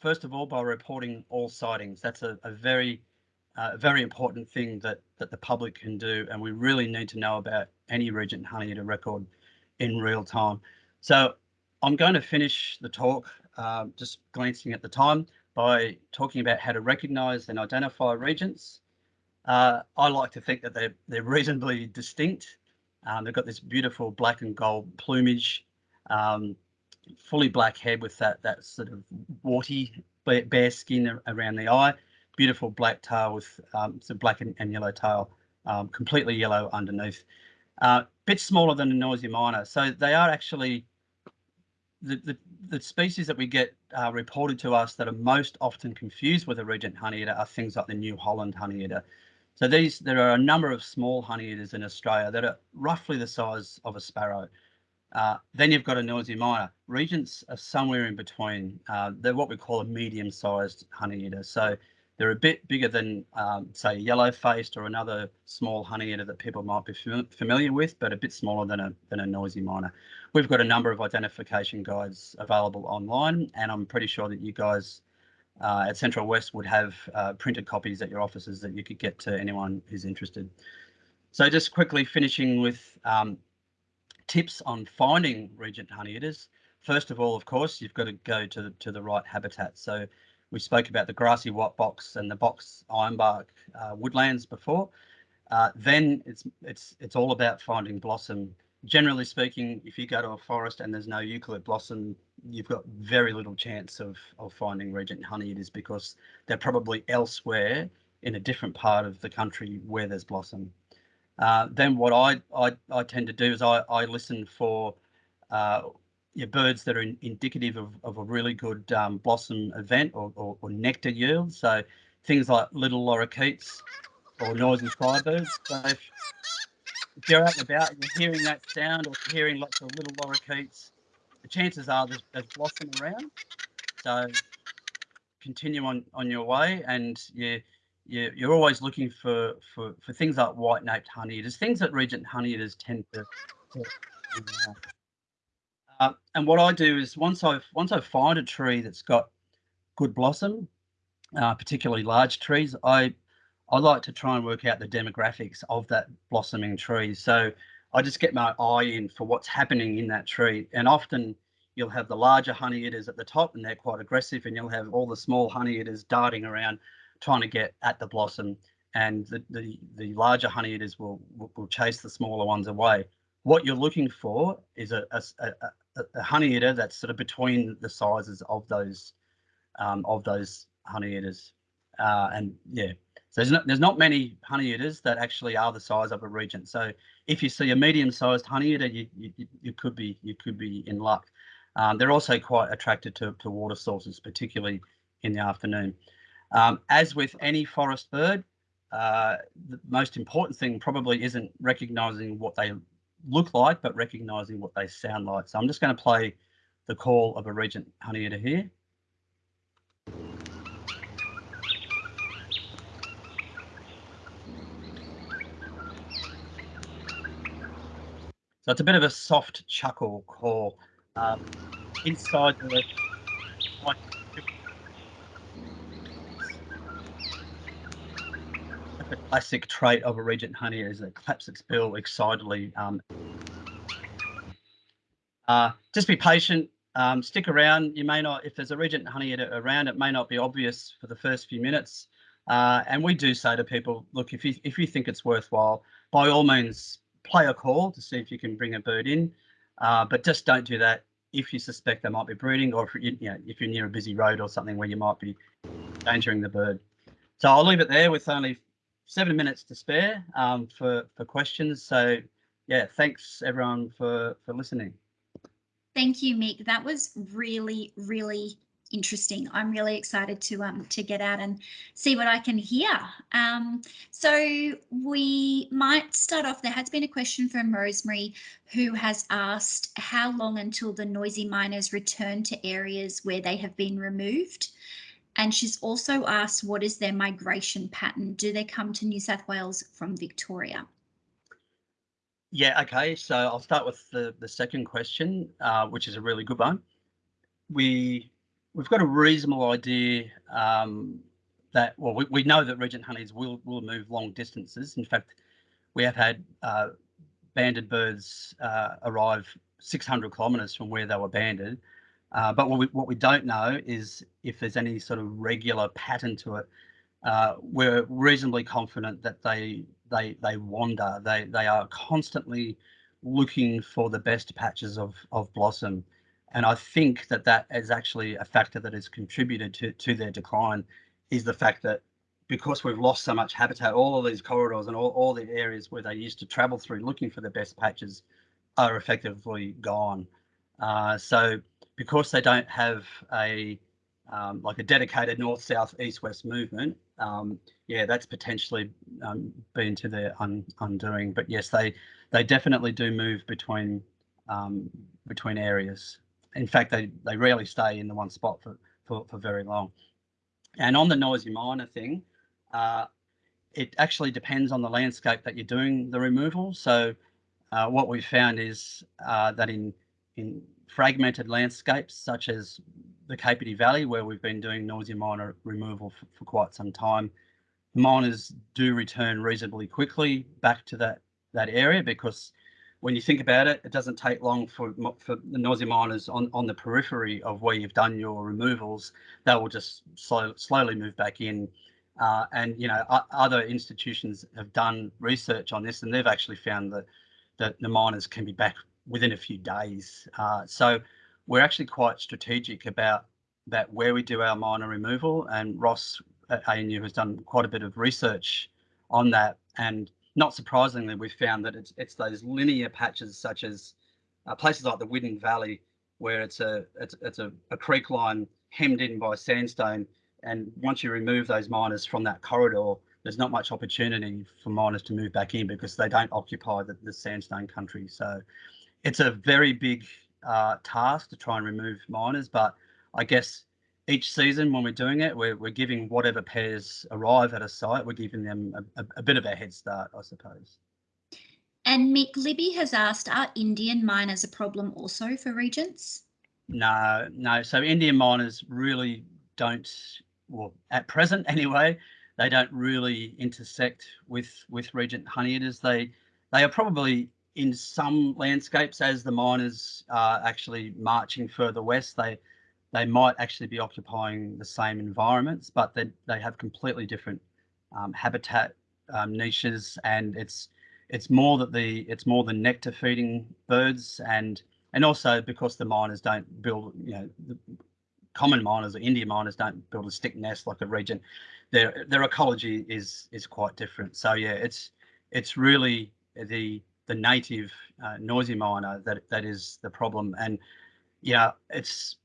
First of all, by reporting all sightings. That's a, a very uh, very important thing that that the public can do, and we really need to know about any Regent Honeyeater record in real time. So I'm going to finish the talk um, just glancing at the time by talking about how to recognise and identify regents. Uh, I like to think that they're they're reasonably distinct. Um, they've got this beautiful black and gold plumage, um, fully black head with that that sort of warty bare skin around the eye, beautiful black tail with um, some black and, and yellow tail, um, completely yellow underneath. Uh, bit smaller than a noisy miner, so they are actually the, the, the, species that we get uh, reported to us that are most often confused with a regent honeyeater are things like the New Holland honeyeater. So these, there are a number of small honeyeaters in Australia that are roughly the size of a sparrow. Uh, then you've got a noisy miner. Regents are somewhere in between. Uh, they're what we call a medium-sized honeyeater. So they're a bit bigger than, um, say, yellow-faced or another small honeyeater that people might be familiar with, but a bit smaller than a, than a noisy miner. We've got a number of identification guides available online, and I'm pretty sure that you guys uh, at Central West would have uh, printed copies at your offices that you could get to anyone who's interested. So just quickly finishing with um, tips on finding regent honeyeaters. First of all, of course, you've got to go to, to the right habitat. So we spoke about the grassy white box and the box ironbark uh, woodlands before. Uh, then it's it's it's all about finding blossom. Generally speaking, if you go to a forest and there's no eucalypt blossom, you've got very little chance of of finding regent honeyeaters because they're probably elsewhere in a different part of the country where there's blossom. Uh, then what I, I, I tend to do is I, I listen for uh, your birds that are in, indicative of, of a really good um, blossom event or, or, or, nectar yield. So things like little lorikeets or noisy firebirds. So if, you're out and about and you're hearing that sound or hearing lots of little lorikeets, the chances are there's, there's blossom around. So continue on, on your way and you you, you're always looking for, for, for things like white-naped honeyeaters, things that regent honeyeaters tend to, to uh, and what I do is once I've once I find a tree that's got good blossom, uh, particularly large trees, I I like to try and work out the demographics of that blossoming tree. So I just get my eye in for what's happening in that tree, and often you'll have the larger honeyeaters at the top, and they're quite aggressive, and you'll have all the small honey honeyeaters darting around trying to get at the blossom and the, the, the larger honeyeaters will, will, will chase the smaller ones away. What you're looking for is a, a, a, a honeyeater that's sort of between the sizes of those um, of those honeyeaters. Uh, and yeah, so there's not, there's not many honeyeaters that actually are the size of a regent. So if you see a medium-sized honeyeater, you, you, you could be you could be in luck. Um, they're also quite attracted to, to water sources, particularly in the afternoon. Um, as with any forest bird, uh, the most important thing probably isn't recognizing what they look like, but recognizing what they sound like. So I'm just going to play the call of a regent honeyeater here. So it's a bit of a soft chuckle call. Um, inside the the classic trait of a regent honey is it claps its bill excitedly. Um, uh, just be patient, um, stick around. You may not, if there's a regent honey around, it may not be obvious for the first few minutes. Uh, and we do say to people, look, if you if you think it's worthwhile, by all means, play a call to see if you can bring a bird in. Uh, but just don't do that if you suspect they might be breeding or if you, you know if you're near a busy road or something where you might be endangering the bird. So I'll leave it there with only seven minutes to spare um, for for questions. So yeah, thanks everyone for for listening. Thank you, Mick. That was really, really interesting. I'm really excited to um to get out and see what I can hear. Um, so we might start off. There has been a question from Rosemary, who has asked how long until the noisy miners return to areas where they have been removed. And she's also asked, what is their migration pattern? Do they come to New South Wales from Victoria? Yeah, okay. So I'll start with the, the second question, uh, which is a really good one. We, we've got a reasonable idea um, that, well, we, we know that Regent honeys will, will move long distances. In fact, we have had uh, banded birds uh, arrive 600 kilometres from where they were banded uh, but what we, what we don't know is if there's any sort of regular pattern to it. Uh, we're reasonably confident that they they they wander. They they are constantly looking for the best patches of of blossom, and I think that that is actually a factor that has contributed to to their decline. Is the fact that because we've lost so much habitat, all of these corridors and all, all the areas where they used to travel through looking for the best patches are effectively gone. Uh, so because they don't have a um, like a dedicated north, south, east, west movement, um, yeah, that's potentially um, been to their un undoing. But yes, they they definitely do move between um, between areas. In fact, they they rarely stay in the one spot for for, for very long. And on the noisy miner thing, uh, it actually depends on the landscape that you're doing the removal. So uh, what we've found is uh, that in in fragmented landscapes such as the Capertee Valley, where we've been doing Noisy miner removal for, for quite some time, miners do return reasonably quickly back to that that area because when you think about it, it doesn't take long for for the noisy miners on on the periphery of where you've done your removals. They will just slow, slowly move back in. Uh, and you know, other institutions have done research on this, and they've actually found that that the miners can be back within a few days. Uh, so we're actually quite strategic about that where we do our miner removal. And Ross at ANU has done quite a bit of research on that. And not surprisingly, we've found that it's it's those linear patches such as uh, places like the Widden Valley, where it's a it's it's a, a creek line hemmed in by sandstone. And once you remove those miners from that corridor, there's not much opportunity for miners to move back in because they don't occupy the, the sandstone country. So it's a very big uh, task to try and remove miners, but I guess each season when we're doing it, we're, we're giving whatever pairs arrive at a site, we're giving them a, a, a bit of a head start, I suppose. And Mick Libby has asked, are Indian miners a problem also for regents? No, no. So Indian miners really don't, well, at present anyway, they don't really intersect with with regent honey eaters. They they are probably in some landscapes as the miners are actually marching further west. They they might actually be occupying the same environments, but they, they have completely different um, habitat um, niches, and it's it's more that the it's more the nectar feeding birds, and and also because the miners don't build, you know, the common miners or Indian miners don't build a stick nest like a regent. Their their ecology is is quite different. So yeah, it's it's really the the native uh, noisy miner that that is the problem, and yeah, it's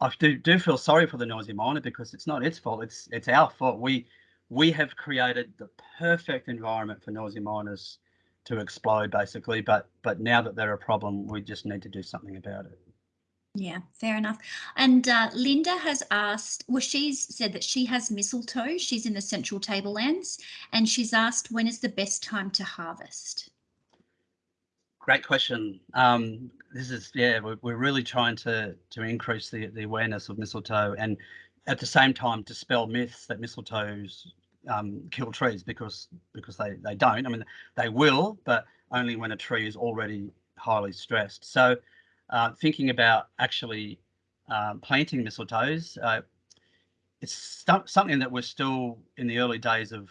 I do, do feel sorry for the noisy miner because it's not its fault. It's it's our fault. We we have created the perfect environment for noisy miners to explode, basically. But but now that they're a problem, we just need to do something about it. Yeah, fair enough. And uh, Linda has asked, well, she's said that she has mistletoe. She's in the Central Tablelands, and she's asked when is the best time to harvest. Great question. Um, this is yeah, we're, we're really trying to to increase the the awareness of mistletoe and at the same time dispel myths that mistletoes um, kill trees because because they they don't. I mean they will, but only when a tree is already highly stressed. So uh, thinking about actually um, planting mistletoes, uh, it's something that we're still in the early days of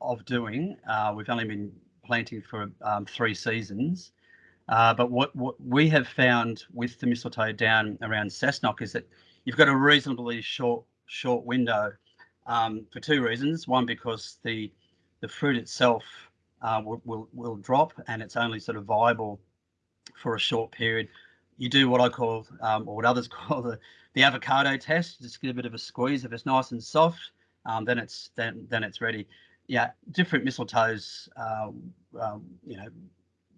of doing. Uh, we've only been planting for um, three seasons. Uh, but what, what we have found with the mistletoe down around Cessnock is that you've got a reasonably short short window um, for two reasons. One, because the the fruit itself uh, will, will, will drop and it's only sort of viable for a short period. You do what I call, um, or what others call the, the avocado test. Just get a bit of a squeeze. If it's nice and soft, um, then it's then then it's ready. Yeah, different mistletoes, uh, um, you know,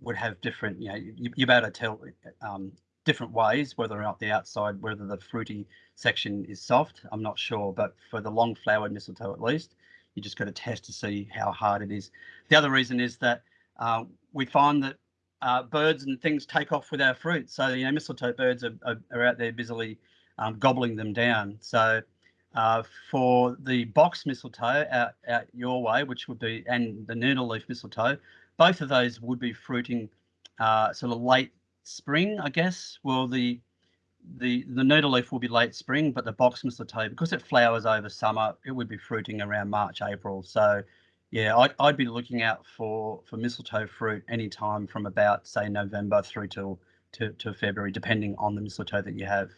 would have different, you know, you, you're able to tell um, different ways, whether or not the outside, whether the fruity section is soft, I'm not sure, but for the long flowered mistletoe at least, you just got to test to see how hard it is. The other reason is that uh, we find that uh, birds and things take off with our fruit. So, you know, mistletoe birds are, are, are out there busily um, gobbling them down. So uh, for the box mistletoe out, out your way, which would be, and the needleleaf mistletoe, both of those would be fruiting uh, sort of late spring, I guess. Well, the the the needleleaf will be late spring, but the box mistletoe, because it flowers over summer, it would be fruiting around March, April. So, yeah, I'd, I'd be looking out for for mistletoe fruit anytime from about say November through till to, to February, depending on the mistletoe that you have.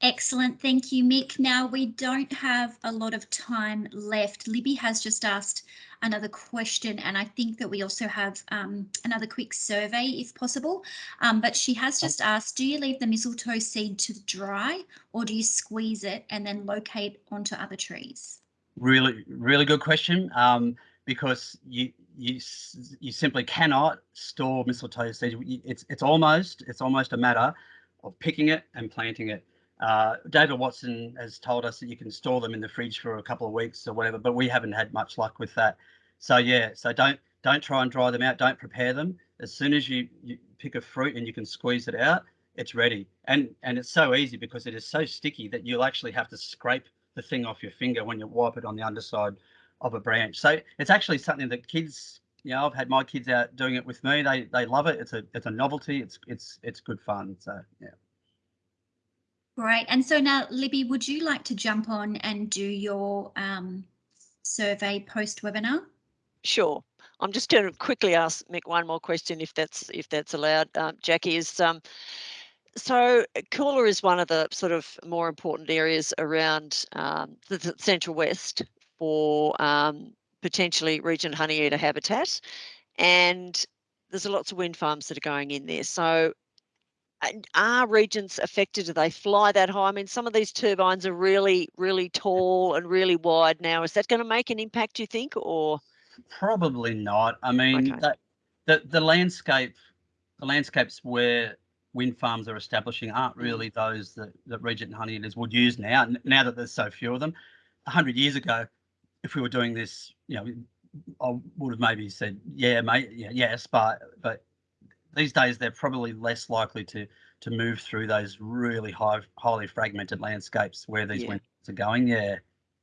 Excellent. Thank you, Mick. Now, we don't have a lot of time left. Libby has just asked another question, and I think that we also have um, another quick survey if possible. Um, but she has just asked, do you leave the mistletoe seed to dry or do you squeeze it and then locate onto other trees? Really, really good question. Um, because you you you simply cannot store mistletoe seeds. It's it's almost it's almost a matter of picking it and planting it. Uh, David Watson has told us that you can store them in the fridge for a couple of weeks or whatever, but we haven't had much luck with that. So yeah, so don't don't try and dry them out. Don't prepare them. As soon as you, you pick a fruit and you can squeeze it out, it's ready. And and it's so easy because it is so sticky that you'll actually have to scrape the thing off your finger when you wipe it on the underside of a branch. So it's actually something that kids, you know, I've had my kids out doing it with me. They they love it. It's a it's a novelty. It's it's it's good fun. So yeah. Great. And so now, Libby, would you like to jump on and do your um, survey post webinar? Sure. I'm just going to quickly ask Mick one more question, if that's if that's allowed. Um, Jackie is um, so Coolah is one of the sort of more important areas around um, the, the, Central West for um, potentially Regent honeyeater habitat, and there's a lots of wind farms that are going in there. So are regions affected? Do they fly that high? I mean, some of these turbines are really, really tall and really wide now. Is that going to make an impact, do you think, or? Probably not. I mean, Okay. that, the the landscape, the landscapes where wind farms are establishing aren't Mm. really those that that Regent Honeyeaters would use now. Now that there's so few of them, a hundred years ago, if we were doing this, you know, I would have maybe said, yeah, mate, yeah, yes, but but these days they're probably less likely to to move through those really high, highly fragmented landscapes where these Yeah. wind farms are going. Yeah.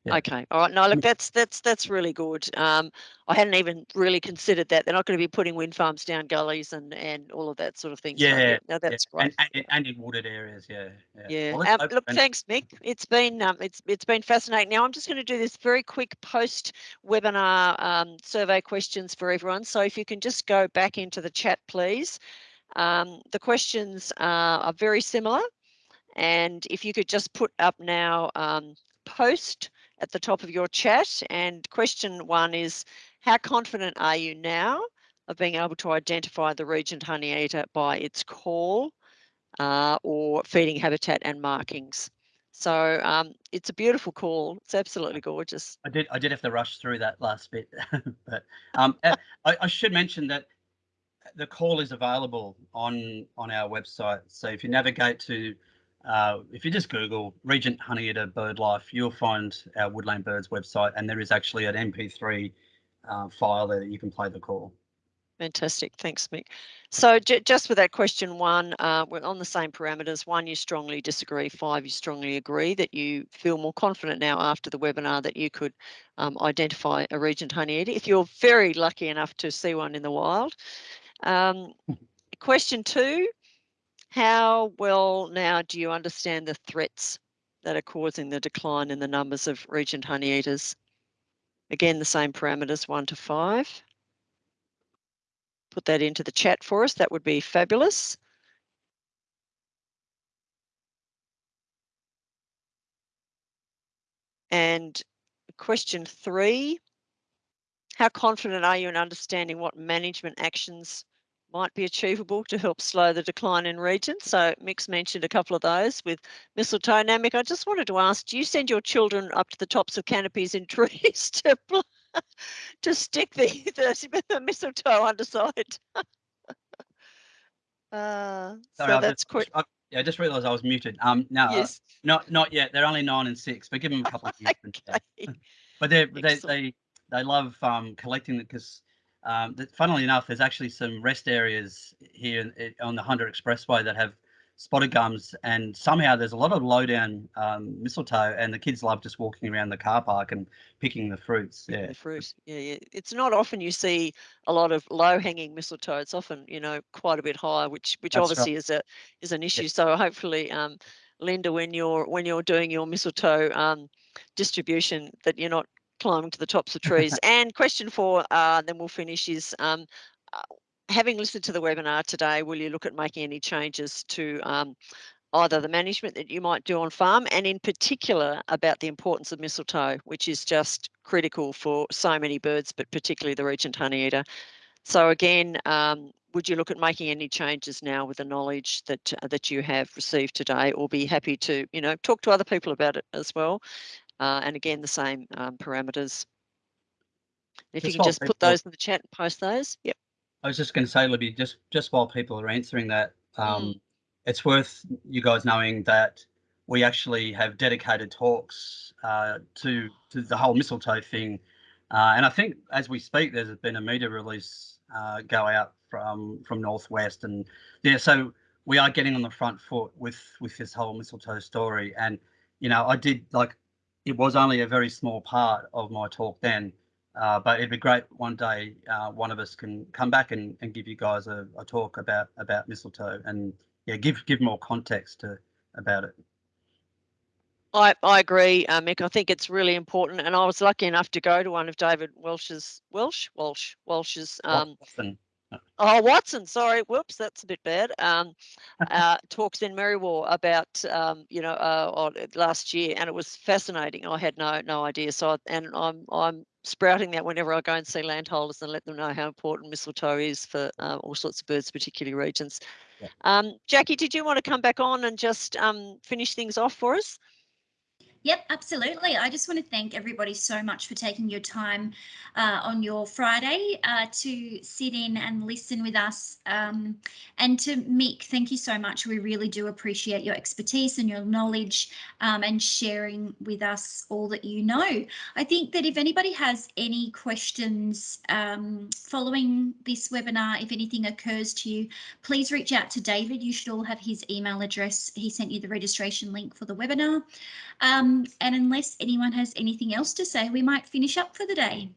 Yeah. Okay, all right. No, look, Mm. that's that's that's really good. Um, I hadn't even really considered that. They're not going to be putting wind farms down gullies and and all of that sort of thing. So, Yeah, no, that's yeah. great. And, and, and in wooded areas, yeah. Yeah. Well, Um, look, thanks, Mick. It's been um, it's it's been fascinating. Now I'm just going to do this very quick post webinar um, survey questions for everyone. So if you can just go back into the chat, please. Um, the questions are, are very similar, and if you could just put up now um, post at the top of your chat. And question one is, how confident are you now of being able to identify the Regent Honeyeater by its call? uh, or feeding habitat and markings. So um, it's a beautiful call. It's absolutely gorgeous. I did I did have to rush through that last bit, but um, uh, I, I should mention that the call is available on on our website. So if you navigate to uh, if you just Google Regent Honeyeater BirdLife, you'll find our Woodland Birds website, and there is actually an MP3 uh, file there that you can play the call. Fantastic. Thanks, Mick. So j- just with that question one, uh, we're on the same parameters. One, you strongly disagree. Five, you strongly agree that you feel more confident now after the webinar that you could um, identify a Regent Honeyeater if you're very lucky enough to see one in the wild. Um, question two, how well now do you understand the threats that are causing the decline in the numbers of Regent Honeyeaters? Again, the same parameters, one to five put that into the chat for us, that would be fabulous. And question three, how confident are you in understanding what management actions might be achievable to help slow the decline in Regents? So Mick's mentioned a couple of those with mistletoe. Now, Mick, I just wanted to ask, do you send your children up to the tops of canopies in trees to to stick the, the, the mistletoe underside? uh, Sorry, so that's quick. I, yeah, I just realised I was muted. Um, no, uh, Yes. not not yet. They're only nine and six, but give them a couple of years. Okay. but they they they they love um, collecting it because um, that, funnily enough, there's actually some rest areas here in, i- on the Hunter Expressway that have spotted gums, and somehow there's a lot of low down um, mistletoe, and the kids love just walking around the car park and picking the fruits. Yeah, the fruit. Yeah, yeah. It's not often you see a lot of low hanging mistletoe. It's often, you know, quite a bit higher, which which That's right. obviously is a is an issue. So hopefully, um, Linda, when you're when you're doing your mistletoe um, distribution, that you're not climbing to the tops of trees. and question four, uh, then we'll finish is. Um, uh, Having listened to the webinar today, will you look at making any changes to um, either the management that you might do on farm and in particular about the importance of mistletoe, which is just critical for so many birds, but particularly the regent honeyeater. So again, um, would you look at making any changes now with the knowledge that uh, that you have received today, or be happy to you know talk to other people about it as well? Uh, and again, the same um, parameters. If you can just put those in the chat and post those. Yep. I was just going to say, Libby, just just while people are answering that, um, it's worth you guys knowing that we actually have dedicated talks uh, to to the whole mistletoe thing, uh, and I think as we speak, there's been a media release uh, go out from from northwest, and yeah, so we are getting on the front foot with with this whole mistletoe story. And you know, I did like it was only a very small part of my talk then, uh, but it'd be great one day uh, one of us can come back and, and give you guys a, a talk about about mistletoe and yeah, give give more context to about it. I, I agree, uh, Mick. I think it's really important, and I was lucky enough to go to one of David Welsh's Welsh Welsh Walsh's um, Watson. Oh Watson. Sorry, whoops, that's a bit bad. Um, uh, talks in Merriwa about um, you know uh, last year, and it was fascinating. I had no no idea. So I, and I'm I'm sprouting that whenever I go and see landholders and let them know how important mistletoe is for uh, all sorts of birds, particularly Regents. Yeah. Um, Jackie, did you want to come back on and just um, finish things off for us? Yep, absolutely. I just want to thank everybody so much for taking your time uh, on your Friday uh, to sit in and listen with us. Um, and to Mick, thank you so much. We really do appreciate your expertise and your knowledge um, and sharing with us all that you know. I think that if anybody has any questions um, following this webinar, if anything occurs to you, please reach out to David. You should all have his email address. He sent you the registration link for the webinar. Um, and unless anyone has anything else to say, we might finish up for the day.